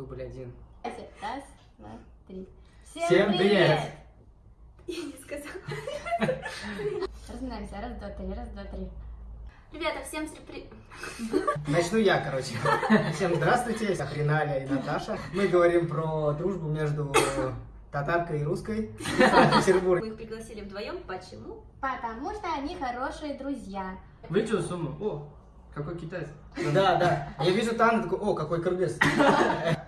Дубль один. Раз, два, три. Всем привет! Я не сказала. Разминаемся. Раз, два, три. Раз, два, три. Ребята, всем сюрприз. Начну я, короче. Всем здравствуйте, я Хриналя и Наташа. Мы говорим про дружбу между татаркой и русской в Санкт-Петербурге. Мы их пригласили вдвоем. Почему? Потому что они хорошие друзья. Вычел сумму. О, какой китайец. Да, да. Я вижу Тану, такой, о, какой кыргыз.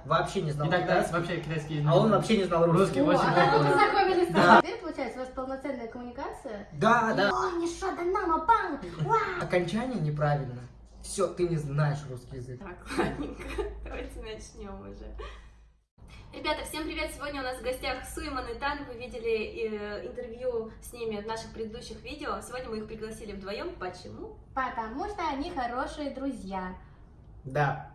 Вообще не знал И тогда китайский. вообще китайский не А он вообще не знал русский. Русский очень а вы познакомились. Да. Теперь, получается, у вас полноценная коммуникация. Да, да. О, не шо, да нама, бам! Уа! Окончание неправильно. Все, ты не знаешь русский язык. Так, ладненько. Давайте начнем уже. Ребята, всем привет! Сегодня у нас в гостях Суйман и Тан. Вы видели э, интервью с ними в наших предыдущих видео. Сегодня мы их пригласили вдвоем. Почему? Потому что они хорошие друзья. Да.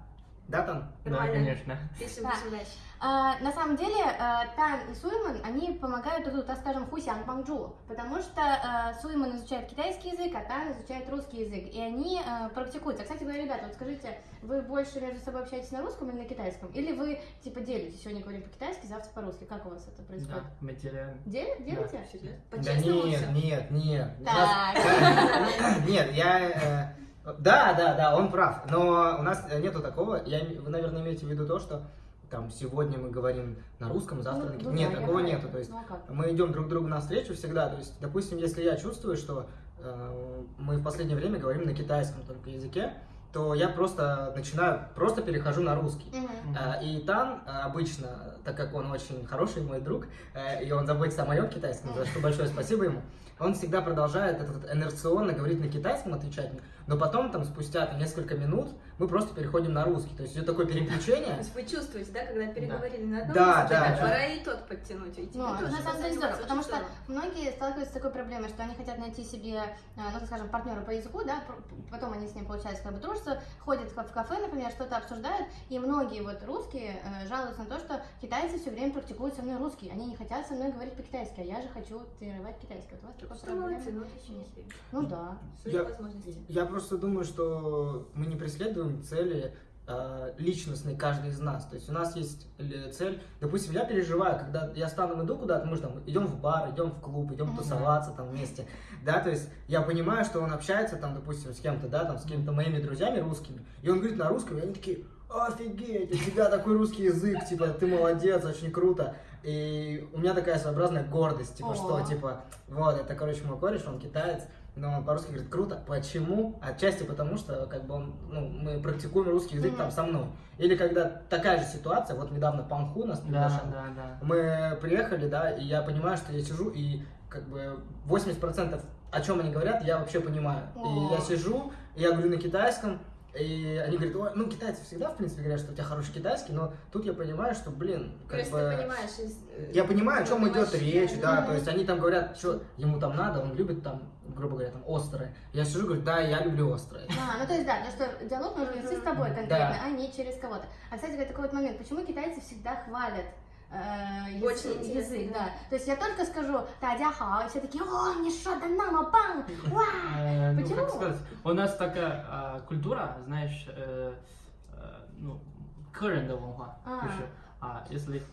Да, Тан? Да, конечно. Пишем, Да. пишем дальше. А, на самом деле, а, Тан и Суйман, они помогают другу, так скажем, хусян панджу, потому что а, Суйман изучает китайский язык, а Тан изучает русский язык, и они а, практикуются. Кстати говоря, ребята, вот скажите, вы больше между собой общаетесь на русском или на китайском? Или вы, типа, делитесь, сегодня говорим по-китайски, завтра по-русски? Как у вас это происходит? Да, мы теряем. Дел- делите? Да По-честному нет, всё? нет, нет. Так. нас- Нет, я... э, Да, да, да, он прав. Но у нас нету такого. Я, вы, наверное, имеете в виду то, что там сегодня мы говорим на русском, завтра на Ну, ки- ну Нет, да, такого нету. То есть Ну, а мы идем друг другу навстречу всегда. То есть, допустим, если я чувствую, что э, мы в последнее время говорим на китайском только языке, то я просто начинаю, просто перехожу на русский. Мгм. А, И Тан а, обычно, так как он очень хороший мой друг, э, и он заботится о моем китайском, за что большое спасибо ему, он всегда продолжает этот вот инерционно говорить на китайском, отвечать мне, но потом, там, спустя там, несколько минут, мы просто переходим на русский. То есть идет такое То переключение. есть вы чувствуете, да, когда переговорили на одном Да, языке, да, да. пора и тот подтянуть. И Ну, на самом деле здорово, потому что многие сталкиваются с такой проблемой, что они хотят найти себе, э, ну, так скажем, партнера по языку, да, потом они с ним, получается, как бы дружатся, ходят в кафе, например, что-то обсуждают, и многие вот русские э, жалуются на то, что китайцы все время практикуют со мной русский, они не хотят со мной говорить по-китайски, а я же хочу тренировать китайский. Вот у вас молодцы, проблема? ну. Ну да. Я- возможности. Я просто думаю, что мы не преследуем цели э, личностной каждый из нас. То есть у нас есть ли- цель, допустим, я переживаю, когда я стану иду куда-то, мы же там идем в бар, идем в клуб, идем Мгм. тусоваться там вместе, да, то есть я понимаю, что он общается там, допустим, с кем-то, да, там, с кем-то моими друзьями русскими, и он говорит на русском, и они такие, офигеть, у тебя такой русский язык, типа, ты молодец, очень круто. И у меня такая своеобразная гордость, типа, О. что, типа, вот, это, короче, мой кореш, он китаец, но он по-русски говорит круто. Почему? Отчасти потому, что как бы он, ну, мы практикуем русский язык Мгм. там со мной. Или когда такая же ситуация, вот недавно Панху нас Да, приглашал. да, да. Мы приехали, да, и я понимаю, что я сижу, и как бы 80% о чем они говорят, я вообще понимаю. О. И я сижу, и я говорю на китайском, и они говорят, «Ой, ну китайцы всегда, в принципе, говорят, что у тебя хороший китайский, но тут я понимаю, что, блин, То как есть бы... ты понимаешь из... Я понимаю, о чем идет речь, да, то есть они там говорят, что ему там надо, он любит там, грубо говоря, там, острые. Я сижу, говорю, да, я люблю острые. А, ну то есть, да, потому что диалог нужно вести с тобой конкретно, да. а не через кого-то. А, кстати, вот такой вот момент, почему китайцы всегда хвалят э, Очень язык, язык, да. То есть я только скажу «тадяха», и а все такие «О, мне шо, да нам, а бам, ва!» э, ну, Почему? Ну, сказать, у нас такая э, культура, знаешь, э, э, ну, коренная ванхуа, а. а если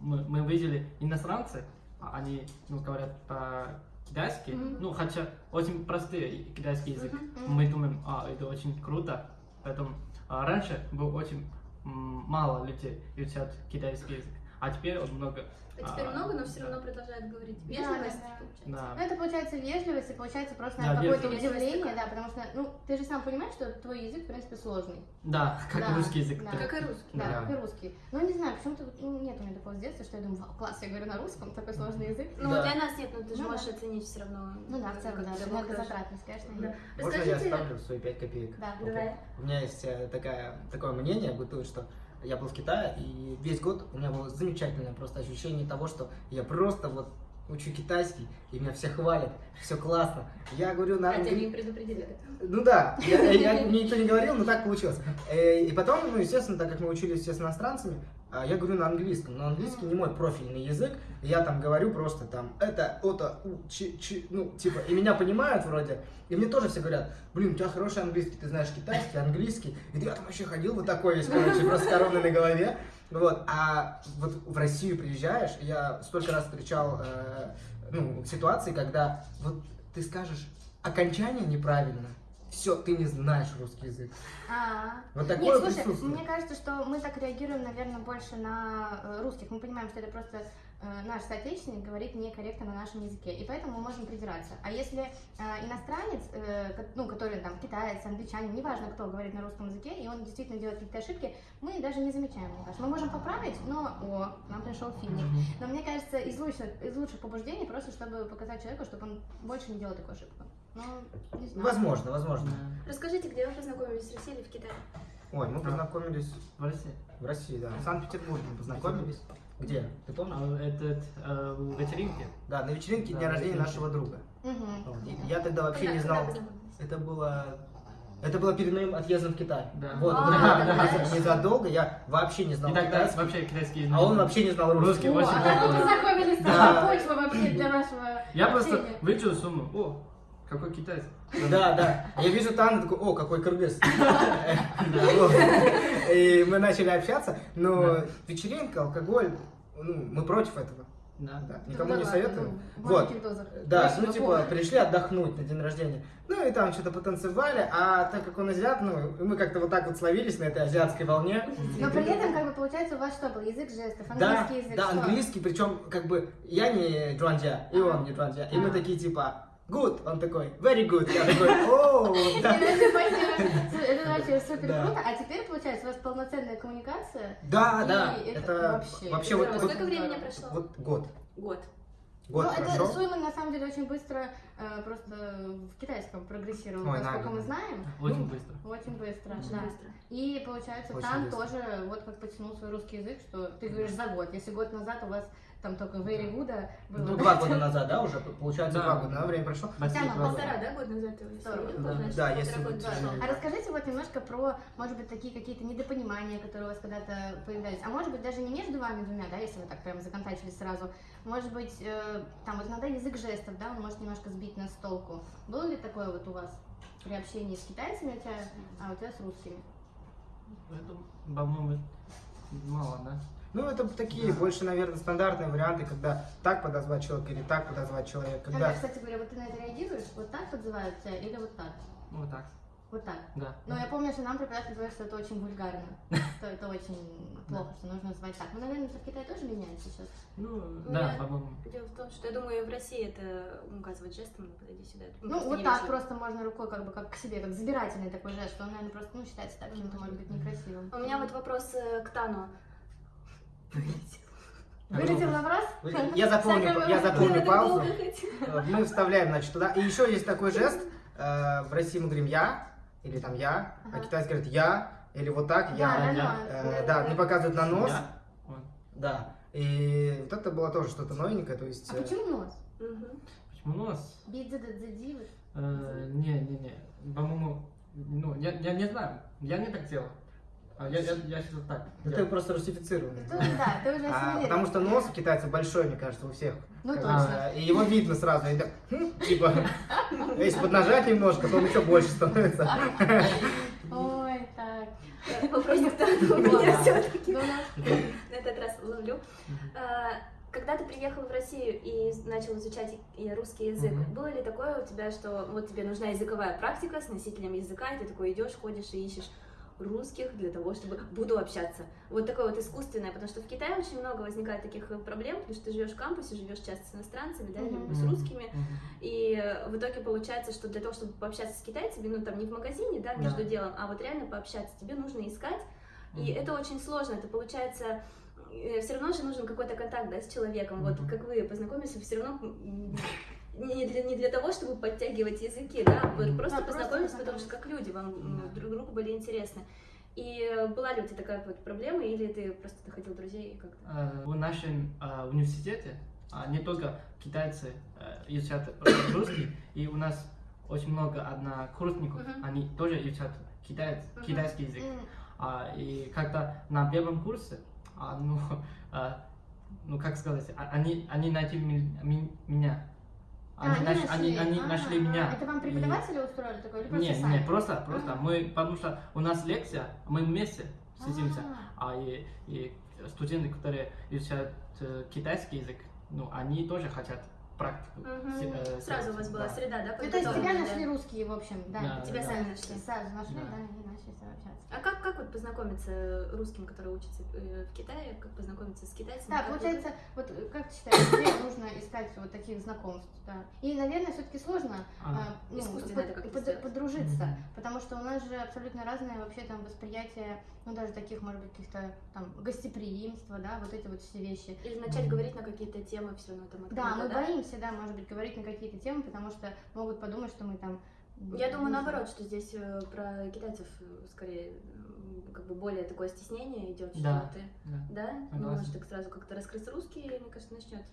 мы, мы видели иностранцы, они ну, говорят по по-китайски, Мгм. ну, хотя очень простой китайский язык, мгм. мы думаем, а, это очень круто, поэтому а, раньше было очень мало людей изучают китайский язык, а теперь он много. А теперь а, много, но все да. равно продолжают говорить. Вежливость, да, да. получается. Да. Ну, это получается вежливость, и получается просто Да, какое-то удивление, да, потому что, ну, ты же сам понимаешь, что твой язык, в принципе, сложный. Да, как Да, русский язык. да. Как и русский. Да, Да. как и русский. Ну, не знаю, почему-то ну, нет у меня такого с детства, что я думаю, вау, класс, я говорю на русском, такой сложный язык. Ну, Да. для нас нет, но ты же Ну, можешь да. оценить все равно. Ну да, в целом, да, как энергозатратность, конечно, Да. есть. Можно я Расскажите, ставлю свои 5 копеек? Да. Давай. У меня есть э, такая, такое мнение, бытует, что я был в Китае, и весь год у меня было замечательное просто ощущение того, что я просто вот учу китайский, и меня все хвалят, все классно. Я говорю на... Хотя не предупредили. Ну да, я, я- мне никто не говорил, но так получилось. Э, И потом, ну, естественно, так как мы учились все с иностранцами, я говорю на английском, но английский не мой профильный язык, я там говорю просто там, это, это, у, чи, чи, ну, типа, и меня понимают вроде, и мне тоже все говорят, блин, у тебя хороший английский, ты знаешь китайский, английский, и я там вообще ходил вот такой весь, короче, просто с на голове, вот, а вот в Россию приезжаешь, я столько раз встречал, э, ну, ситуации, когда вот ты скажешь окончание неправильно, все, ты не знаешь русский язык. А, Вот такое Нет, слушай, мне кажется, что мы так реагируем, наверное, больше на э, русских. Мы понимаем, что это просто э, наш соотечественник говорит некорректно на нашем языке, и поэтому мы можем придираться. А если э, иностранец, э, ну, который там китаец, англичанин, неважно кто говорит на русском языке, и он действительно делает какие-то ошибки, мы даже не замечаем, мне кажется. Мы можем поправить, но, о, нам пришел финик. Но мне кажется, из лучших, из лучших побуждений просто, чтобы показать человеку, чтобы он больше не делал такую ошибку. Ну, не знаю. Возможно, возможно. Расскажите, где вы познакомились, в России или в Китае? Ой, мы познакомились В России. в России, да. В Санкт-Петербурге мы познакомились. Где? Ты помнишь? А, Этот э, вечеринки. Да, на вечеринке Да, дня рождения вечеринке. нашего друга. И Я тогда вообще не знал. Это было. Это было перед моим отъездом в Китай. Да. Вот, А, да, да. не- незадолго, я вообще не знал И тогда китайский, вообще китайский язык. а он вообще не знал русский. Русский О, очень а плохо. познакомились, Да. да. почва вообще для нашего Я просто общения. вычел сумму. О, какой китайский. Да, да. Я вижу Тану, такой, о, какой кыргыз. И мы начали общаться, но вечеринка, алкоголь, ну, мы против этого. Да. Да, Ну, никому не советуем. ну, Вот. Да, ну типа пришли отдохнуть на день рождения. Ну и там что-то потанцевали, а так как он азиат, ну мы как-то вот так вот словились на этой азиатской волне. Но при этом, как бы, получается, у вас что был? Язык жестов, Да, английский язык, да, английский, причем как бы я не джуанджа, и он не джуанджа. И мы А. такие типа good, он такой very good, я такой о, да. Это вообще- это супер круто. А теперь, получается, у вас полноценная коммуникация. Да, да, это это вообще- вообще это вот, Сколько времени прошло? вот год, Год. год ну, это прошел. Суйман на самом деле очень быстро э, просто в китайском прогрессировал, Ой, насколько мы знаем. Очень Ну, быстро. Очень быстро, Очень да. быстро. И получается, Очень Тан быстро. тоже вот как потянул свой русский язык, что ты говоришь за год. Если год назад у вас там только very good было. Ну, два года назад, да, уже, получается, два года, да, время прошло. Года. Полтора, да, года назад Да. если. А расскажите вот немножко про, может быть, такие какие-то недопонимания, которые у вас когда-то появлялись. А может быть, даже не между вами двумя, да, если вы так прям законтачились сразу. Может быть, э, там вот иногда язык жестов, да, он может немножко сбить нас с толку. Было ли такое вот у вас при общении с китайцами у тебя, а у тебя с русскими? Это, по-моему, мало, да? Ну, это такие больше, наверное, стандартные варианты, когда так подозвать человека или так подозвать человека. Когда, Когда... кстати говоря, вот ты на это реагируешь, вот так подзывают тебя или вот так? Вот так. Вот так. Да. Но я помню, что нам преподаватель говорил, что это очень вульгарно, что это очень плохо, что нужно называть так. Ну, наверное, это в Китае тоже меняется сейчас. Ну, Ну, да, по-моему. Дело в том, что я думаю, в России это указывать жестом, ну, подойди сюда. Ну, просто вот так просто можно рукой как бы как к себе, как забирательный такой жест, что он, наверное, просто, ну, считается так, чем-то может быть некрасивым. У меня вот вопрос э, к Тану. Вылетел вопрос? Я запомню, я запомню паузу. хотела. Мы вставляем, значит, туда. И еще есть такой жест. э, В России мы говорим я, или там я, а Ага. китайцы говорят я, или вот так, Да, я. да, я. да. Э, Да, не показывают на нос. Я? Да. И вот это было тоже что-то новенькое, то есть... А э, почему нос? Мгм. Почему нос? Вот. Э, не, не, не. По-моему, ну, я, я не знаю. Я не так делал. А я, я, я сейчас так. ну, делал. Ты просто русифицированный. Ты да, ты уже А, потому что нос у китайцев большой, мне кажется, у всех. Ну, Как точно. И его видно сразу. И так, хм, типа, если поднажать немножко, то он еще больше становится. Ой, так. Э, Вопросик у меня Да. все-таки. На этот раз ловлю. А, Когда ты приехал в Россию и начал изучать русский язык, Мгм. было ли такое у тебя, что вот тебе нужна языковая практика с носителем языка, и ты такой идешь, ходишь и ищешь русских для того, чтобы буду общаться. Вот такое вот искусственное, потому что в Китае очень много возникает таких э, проблем, потому что ты живешь в кампусе, живешь часто с иностранцами, да, либо с русскими, и э, в итоге получается, что для того, чтобы пообщаться с китайцами, ну там не в магазине, да, между Да. делом, а вот реально пообщаться, тебе нужно искать, и Мгм. это очень сложно, это получается все равно же нужен какой-то контакт, да, с человеком. Вот как вы познакомились, все равно не для, не для того, чтобы подтягивать языки, да, вот просто Да, просто познакомились, потому что как люди вам Да. друг другу были интересны. И была ли у тебя такая вот проблема, или ты просто находил друзей и как-то? Э, В нашем э, университете а, не только китайцы э, изучают русский, и у нас очень много однокурсников, они тоже изучают китайский язык. А, и когда на первом курсе а, ну, а, ну, как сказать, а- они, они найти ми- меня. А, Они, наш- они, они А, нашли а, меня. Это вам И- преподаватели устроили такое или просто Не, сами? не, просто, просто. Ага. Мы, потому что у нас лекция, мы вместе сидимся. А, А и, и студенты, которые изучают э, китайский язык, ну, они тоже хотят практику. Мгм. с- э, Сразу у вас была да. среда, да? Ну, то есть тебя да? нашли русские, в общем, да? Да, Тебя да. сами нашли. Сразу нашли, Да. да, и начали с общаться. А как, как вот познакомиться русским, которые учатся э, в Китае, как познакомиться с китайцами? Да, Как вы- получается, вот э, как ты считаешь, где нужно искать вот таких знакомств? Да? И, наверное, все-таки сложно А, а, ну, искусственно под- это как-то под- сделать. подружиться, Мгм. потому что у нас же абсолютно разное вообще там восприятие, ну даже таких, может быть, каких-то там гостеприимства, да, вот эти вот все вещи. Или начать говорить на какие-то темы все равно там открыто, Да, мы боимся, да, может быть, говорить на какие-то темы, потому что могут подумать, что мы там... Я думаю, наоборот, что здесь э, про китайцев э, скорее как бы более такое стеснение идет, что Да. ты, да. да, Согласен. можешь так сразу как-то раскрыть русский, мне кажется, начнет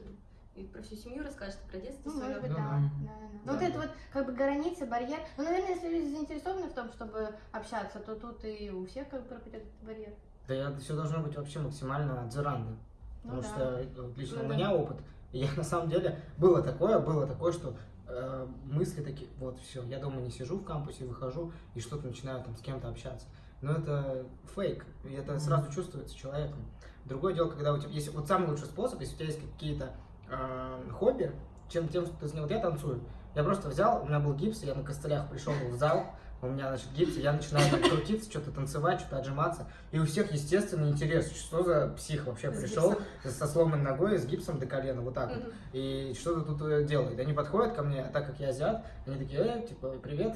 и про всю семью расскажет, и про детство Ну, свое. может быть, Ну да. да. да, да. Ну, вот Да, это да. вот как бы граница, барьер. Ну, наверное, если люди заинтересованы в том, чтобы общаться, то тут и у всех как бы пропадет этот барьер. Да это все должно быть вообще максимально дзеранды. Ну Потому да. что э, вот лично Ну у да. меня опыт. И я на самом деле было такое, было такое, что э, мысли такие, вот все, я дома не сижу в кампусе, выхожу и что-то начинаю там с кем-то общаться. Но это фейк, и это сразу чувствуется человеком. Другое дело, когда у тебя есть вот самый лучший способ, если у тебя есть какие-то э, хобби, чем тем, что ты занял. Вот я танцую. Я просто взял, у меня был гипс, я на костылях пришел в зал, у меня, значит, гипс, я начинаю там крутиться, что-то танцевать, что-то отжиматься. И у всех, естественно, интерес, что за псих вообще С пришел гипсом. со сломанной ногой, с гипсом до колена, вот так вот. И что ты тут э, делает? Они подходят ко мне, а так как я азиат, они такие, э, типа, привет,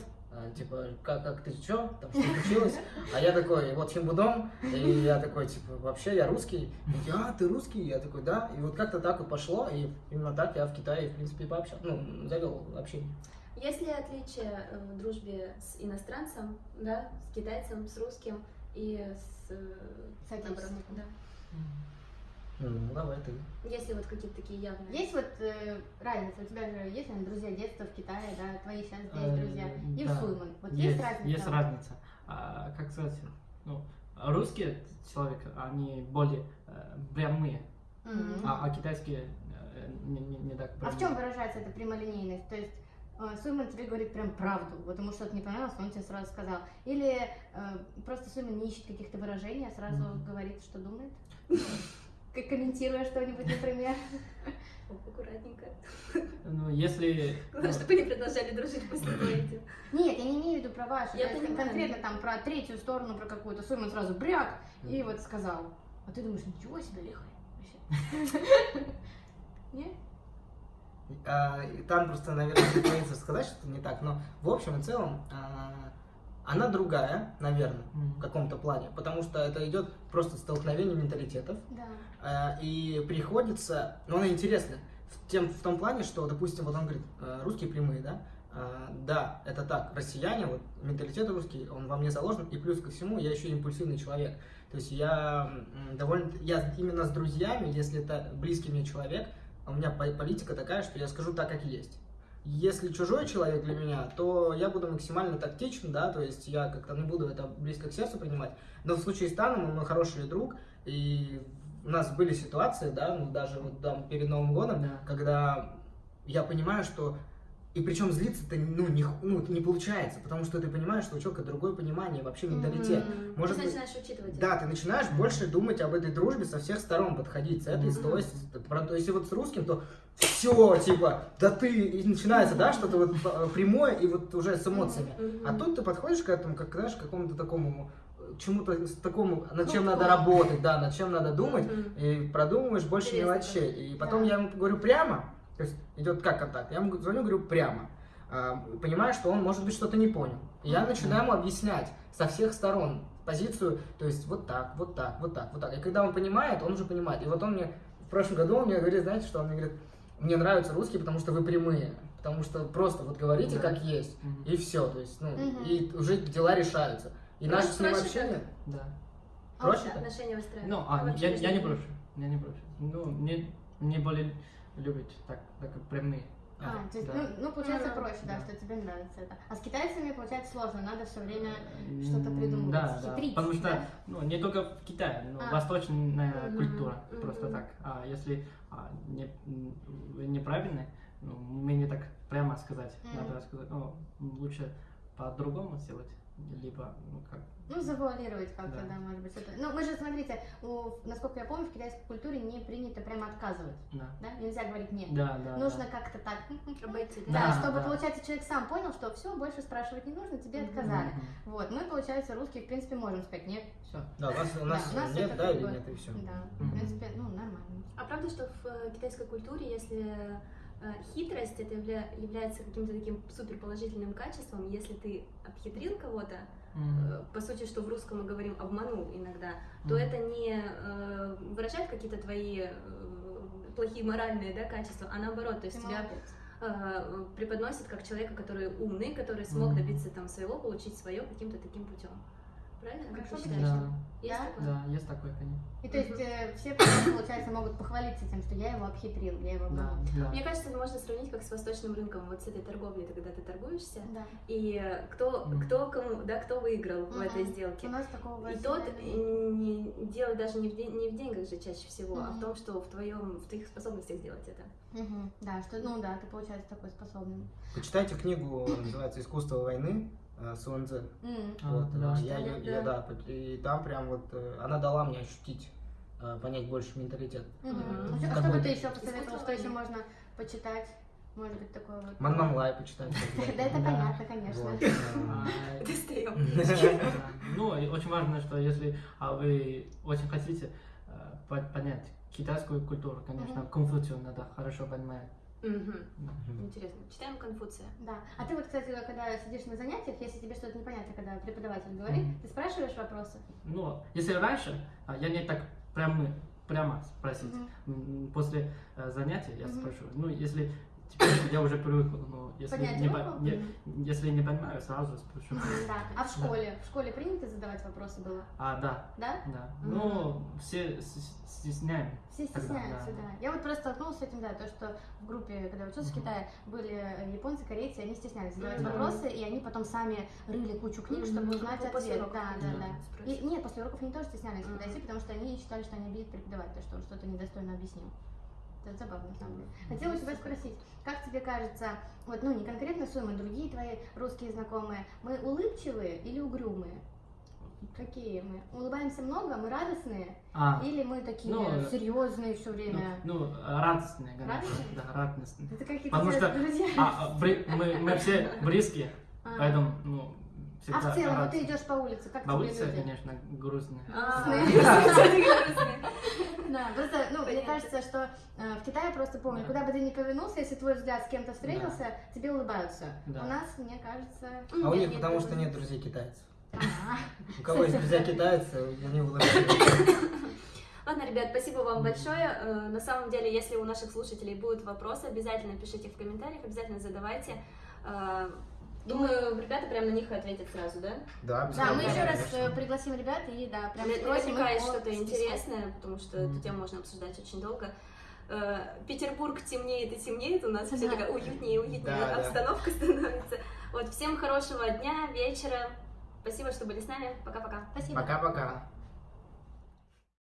типа, как, как ты чё, там что случилось? А я такой, вот химбудом, и я такой, типа, вообще я русский. Они такие, а, ты русский? Я такой, да. И вот как-то так вот пошло, и именно так я в Китае, в принципе, и пообщался, ну, завел общение. Есть ли отличие э, в дружбе с иностранцем, да, с китайцем, с русским и с... э, С да? Ну, давай ты. Есть ли вот какие-то такие явные? Есть вот э, разница, у тебя же есть, наверное, друзья детства в Китае, да, твои сейчас здесь Э, друзья, и да. в Суйман. Вот есть, разница? Есть разница. А, как сказать, ну, русские человек, они более э, прямые, Мгм. а, а китайские э, не, не, не так А прямые. в чем выражается эта прямолинейность? То есть э, Суйман тебе говорит прям правду, вот ему что-то не понравилось, он тебе сразу сказал. Или э, просто Суйман не ищет каких-то выражений, а сразу Мгм. говорит, что думает? Комментируя что-нибудь, например. Аккуратненько. Ну, если... Главное, чтобы они продолжали дружить после этого. Нет, я не имею в виду про вашу. Я понимаю. конкретно там про третью сторону, про какую-то. Суйман сразу бряк и вот сказал. А ты думаешь, ничего себе лихой. вообще. Нет? А, и там просто, наверное, приходится сказать, что это не так, но в общем и целом а, она другая, наверное, М. в каком-то плане, потому что это идет просто столкновение менталитетов, Да. А, и приходится, но она интересная в, тем, в том плане, что, допустим, вот он говорит, э, русские прямые, да, А, да, это так, россияне, вот менталитет русский, он во мне заложен, и плюс ко всему я еще импульсивный человек, то есть я довольно, я именно с друзьями, если это близкий мне человек, у меня по- политика такая, что я скажу так, как есть. Если чужой человек для меня, то я буду максимально тактичен, да, то есть я как-то не буду это близко к сердцу принимать. Но в случае с Таном он мой хороший друг, и у нас были ситуации, да, ну даже вот там перед Новым годом, Да. когда я понимаю, что и причем злиться-то ну, не, ну, не получается, потому что ты понимаешь, что у человека другое понимание, вообще менталитет. М, Может ты быть- начинаешь учитывать. Да, ты начинаешь больше думать об этой дружбе со всех сторон подходить, с этой, с той, с- про- то Если вот с русским, то все, типа, да ты, и начинается, да, что-то вот э, прямое и вот уже с эмоциями. Мгм. А тут ты подходишь к этому, как, знаешь, к какому-то такому, э, чему-то такому, над чем надо работать, да, над чем надо думать, Мгм. и продумываешь больше Интересно мелочей. И потом Да. я ему говорю прямо, то есть идет как контакт, я ему звоню, говорю прямо, А, понимаю, что он, может быть, что-то не понял. И я начинаю ему объяснять со всех сторон позицию, то есть вот так, вот так, вот так, вот так. И когда он понимает, он уже понимает. И вот он мне в прошлом году он мне говорит, знаете, что он мне говорит, мне нравятся русские, потому что вы прямые, потому что просто вот говорите Да. как есть, Мгм. и все, то есть, ну, Мгм. и уже дела решаются. И Проще- наше с ним проще общение, Да. проще так? Отношения выстраивать. Ну, а, я, я не прошу. Я не прошу. Ну, мне, мне более любить так, так прямые. А, то есть, да. ну, ну, получается проще, да, Да. что тебе нравится это. А с китайцами, получается, сложно, надо все время что-то придумывать, Да, да. хитрить, Потому что, да? ну, не только в Китае, но А. восточная Мгм, культура, мгм. просто так. А если а, не, неправильны, ну, мне не так прямо сказать, Мгм. надо сказать, ну, лучше по-другому сделать, либо, ну, как, Ну, завуалировать как-то, Да. да. может быть, что-то. Ну, мы же, смотрите, у- насколько я помню, в китайской культуре не принято прямо отказывать, да. да? Нельзя говорить «нет». Да, да, Нужно да. как-то так. Обойти, Да, Да, чтобы, да. получается, человек сам понял, что все, больше спрашивать не нужно, тебе отказали. Мгм. Вот, мы, получается, русские, в принципе, можем сказать «нет», все. Да, у нас, у нас, Да, у нас нет, это да или нет, и все. Да, в Мгм. принципе, ну, нормально. А правда, что в э, китайской культуре, если хитрость это явля- является каким-то таким суперположительным качеством, если ты обхитрил кого-то, э, по сути, что в русском мы говорим обманул иногда, то Мгм. это не э, выражает какие-то твои э, плохие моральные да, качества, а наоборот, то есть Ты тебя э, преподносит как человека, который умный, который смог Мгм. добиться там своего, получить свое каким-то таким путем. Правильно? Как ты считаешь? Да, Есть Да? такое? да, есть такое, конечно. И то есть э, все, получается, могут похвалиться тем, что я его обхитрил, я его Да, обманул. да. Мне кажется, это можно сравнить как с восточным рынком, вот с этой торговлей, когда ты торгуешься, Да. и кто, кто кому, да, кто выиграл в Мгм. этой У сделке. нас такого И тот не дело даже не в, не в деньгах же чаще всего, а в том, что в твоем, в твоих способностях сделать это. Мгм. Да, что, ну да, ты получается такой способный. Почитайте книгу, называется «Искусство войны» э, Сун Цзы. М. А, Вот, да. я, её- я, да. и там прям вот э, она дала мне ощутить, понять больше менталитет. Мгм. А что- бы ты еще посоветовал, что еще можно почитать? Может быть, такое вот. Манман Лай почитать. Да, это понятно, конечно. Вот, А, э, Достаем. Да. Ну, очень важно, что если а, вы очень хотите по- понять китайскую культуру, конечно. Конфуцию надо хорошо понимать. Мгм. Интересно. Читаем Конфуция. Да. А ты вот, кстати, когда сидишь на занятиях, если тебе что-то непонятно, когда преподаватель говорит, Мгм. ты спрашиваешь вопросы? Ну, если раньше, а, я не так прямо, прямо спросить. М, После э, занятия я Мгм. спрашиваю. Ну, если теперь я уже привык, но если Поднять не, по- не- если не понимаю, сразу спрошу. Да. А в школе? В школе принято задавать вопросы было? А, да, Да? да. Мгм. Ну, все с- стесняем. Все Тогда, стесняются, да. да. Я вот просто столкнулась с этим, да, то, что в группе, когда учился в Мгм. Китае, были японцы, корейцы, они стеснялись задавать Мгм. вопросы, и они потом сами рыли кучу книг, чтобы узнать Ну, ответ. уроков Да, да, да. спросить. И нет, после уроков они тоже стеснялись подойти, потому что они считали, что они обидят преподавателя, что он что-то недостойно объяснил. Это забавно, на самом деле. Хотела у тебя спросить, как тебе кажется, вот, ну, не конкретно Суйма, другие твои русские знакомые, мы улыбчивые или угрюмые? Какие мы? Улыбаемся много, мы радостные? А, Или мы такие Ну, серьезные все ну, время? ну, радостные, конечно. Радостные? Да, радостные. Это какие-то Потому что друзья. А, а, бри- мы, мы все близкие, А. поэтому, ну, А всегда в целом, вот ты радостные. идешь по улице, как тебе улице, люди? конечно, грустные. А, Грустные. грустные. Да, просто, ну, мне кажется, что э, в Китае просто помню, Да. куда бы ты ни повернулся, если твой взгляд с кем-то встретился, тебе улыбаются. Да. У нас, мне кажется... А у Нет, них потому нет, что нет друзей китайцев. У кого есть друзья китайцы, они улыбаются. Ладно, ребят, спасибо вам большое. Э, На самом деле, если у наших слушателей будут вопросы, обязательно пишите в комментариях, обязательно задавайте. Думаю, ребята прям на них и ответят сразу, да? Да, Да, мы конечно. еще раз э, пригласим ребят и, да, прям Наверняка есть что-то интересное, потому что эту Мгм. тему можно обсуждать очень долго. Э, Петербург темнеет и темнеет, у нас все Да. такая уютнее и уютнее Да, да. обстановка становится. Вот, всем хорошего дня, вечера. Спасибо, что были с нами. Пока-пока. Спасибо. Пока-пока.